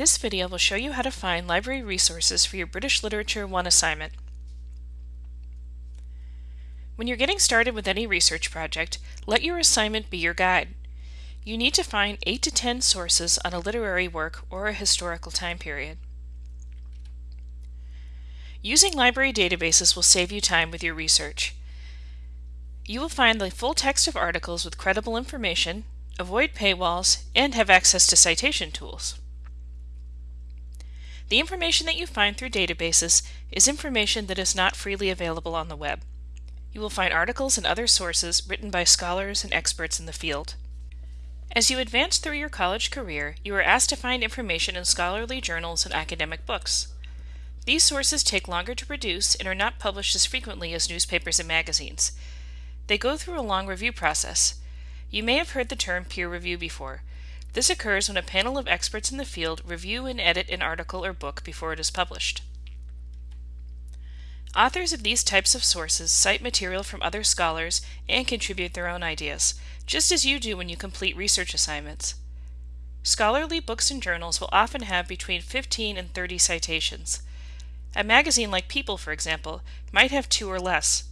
This video will show you how to find library resources for your British Literature 1 assignment. When you're getting started with any research project, let your assignment be your guide. You need to find 8 to 10 sources on a literary work or a historical time period. Using library databases will save you time with your research. You will find the full text of articles with credible information, avoid paywalls, and have access to citation tools. The information that you find through databases is information that is not freely available on the web. You will find articles and other sources written by scholars and experts in the field. As you advance through your college career, you are asked to find information in scholarly journals and academic books. These sources take longer to produce and are not published as frequently as newspapers and magazines. They go through a long review process. You may have heard the term peer review before. This occurs when a panel of experts in the field review and edit an article or book before it is published. Authors of these types of sources cite material from other scholars and contribute their own ideas, just as you do when you complete research assignments. Scholarly books and journals will often have between 15 and 30 citations. A magazine like People, for example, might have two or less.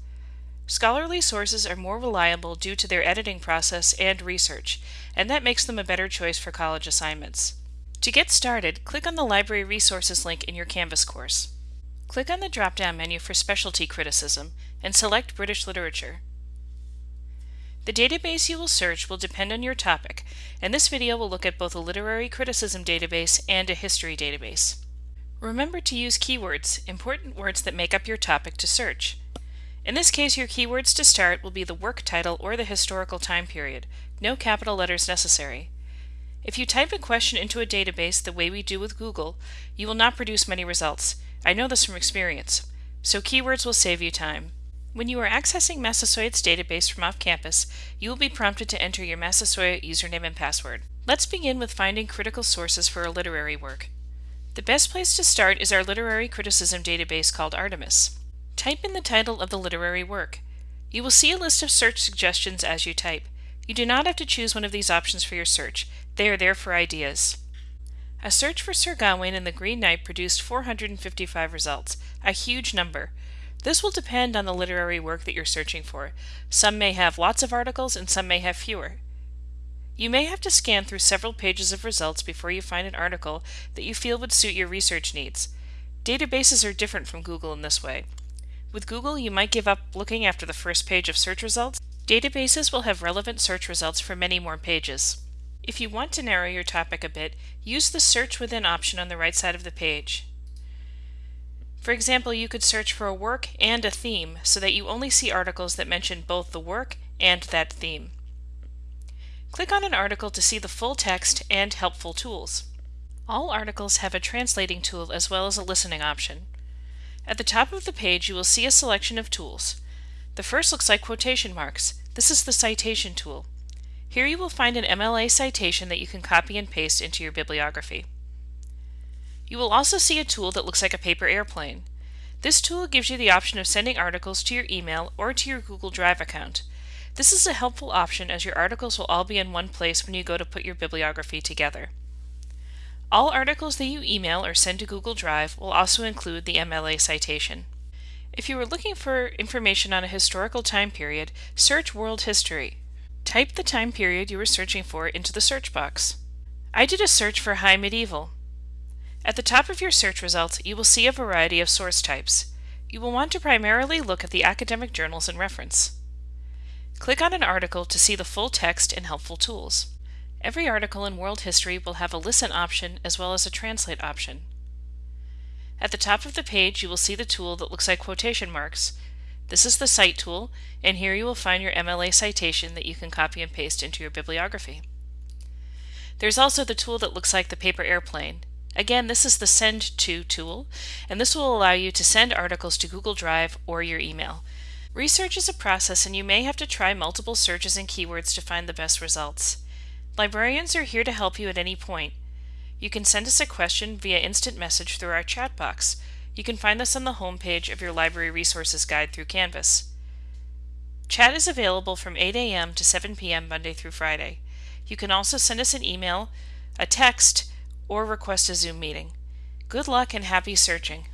Scholarly sources are more reliable due to their editing process and research, and that makes them a better choice for college assignments. To get started, click on the Library Resources link in your Canvas course. Click on the drop-down menu for Specialty Criticism and select British Literature. The database you will search will depend on your topic, and this video will look at both a literary criticism database and a history database. Remember to use keywords, important words that make up your topic to search. In this case, your keywords to start will be the work title or the historical time period. No capital letters necessary. If you type a question into a database the way we do with Google, you will not produce many results. I know this from experience. So keywords will save you time. When you are accessing Massasoit's database from off campus, you will be prompted to enter your Massasoit username and password. Let's begin with finding critical sources for a literary work. The best place to start is our literary criticism database called Artemis. Type in the title of the literary work. You will see a list of search suggestions as you type. You do not have to choose one of these options for your search. They are there for ideas. A search for Sir Gawain and the Green Knight produced 455 results, a huge number. This will depend on the literary work that you're searching for. Some may have lots of articles and some may have fewer. You may have to scan through several pages of results before you find an article that you feel would suit your research needs. Databases are different from Google in this way. With Google, you might give up looking after the first page of search results. Databases will have relevant search results for many more pages. If you want to narrow your topic a bit, use the Search Within option on the right side of the page. For example, you could search for a work and a theme so that you only see articles that mention both the work and that theme. Click on an article to see the full text and helpful tools. All articles have a translating tool as well as a listening option. At the top of the page you will see a selection of tools. The first looks like quotation marks. This is the citation tool. Here you will find an MLA citation that you can copy and paste into your bibliography. You will also see a tool that looks like a paper airplane. This tool gives you the option of sending articles to your email or to your Google Drive account. This is a helpful option as your articles will all be in one place when you go to put your bibliography together. All articles that you email or send to Google Drive will also include the MLA citation. If you are looking for information on a historical time period, search World History. Type the time period you are searching for into the search box. I did a search for High Medieval. At the top of your search results, you will see a variety of source types. You will want to primarily look at the academic journals in reference. Click on an article to see the full text and helpful tools. Every article in World History will have a Listen option as well as a Translate option. At the top of the page you will see the tool that looks like quotation marks. This is the Cite tool, and here you will find your MLA citation that you can copy and paste into your bibliography. There's also the tool that looks like the paper airplane. Again, this is the Send To tool, and this will allow you to send articles to Google Drive or your email. Research is a process and you may have to try multiple searches and keywords to find the best results. Librarians are here to help you at any point. You can send us a question via instant message through our chat box. You can find this on the home page of your Library Resources Guide through Canvas. Chat is available from 8 a.m. to 7 p.m. Monday through Friday. You can also send us an email, a text, or request a Zoom meeting. Good luck and happy searching!